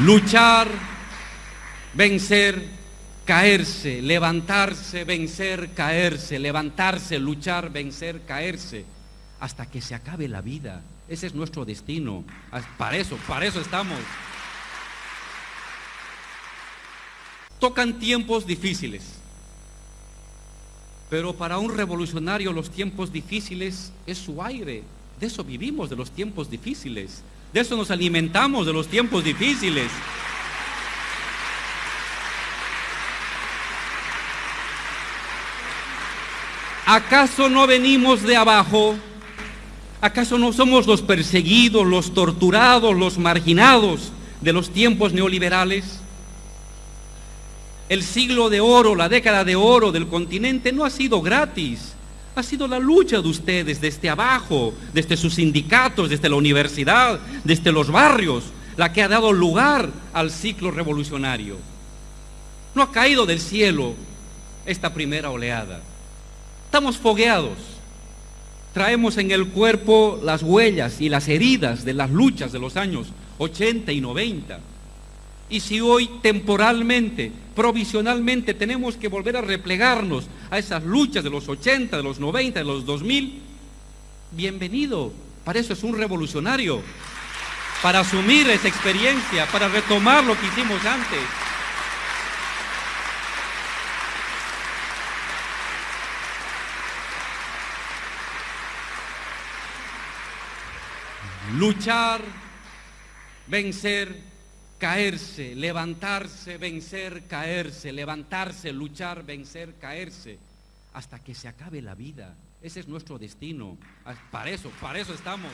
luchar, vencer, caerse, levantarse, vencer, caerse, levantarse, luchar, vencer, caerse, hasta que se acabe la vida. Ese es nuestro destino. Para eso, para eso estamos. Tocan tiempos difíciles. Pero para un revolucionario los tiempos difíciles es su aire. De eso vivimos, de los tiempos difíciles. De eso nos alimentamos, de los tiempos difíciles. ¿Acaso no venimos de abajo? ¿Acaso no somos los perseguidos, los torturados, los marginados de los tiempos neoliberales? El siglo de oro, la década de oro del continente no ha sido gratis. Ha sido la lucha de ustedes desde abajo, desde sus sindicatos, desde la universidad, desde los barrios, la que ha dado lugar al ciclo revolucionario. No ha caído del cielo esta primera oleada. Estamos fogueados. Traemos en el cuerpo las huellas y las heridas de las luchas de los años 80 y 90. Y si hoy temporalmente, provisionalmente tenemos que volver a replegarnos a esas luchas de los 80, de los 90, de los 2000, bienvenido. Para eso es un revolucionario. Para asumir esa experiencia, para retomar lo que hicimos antes. luchar, vencer, caerse, levantarse, vencer, caerse, levantarse, luchar, vencer, caerse, hasta que se acabe la vida. Ese es nuestro destino. Para eso, para eso estamos.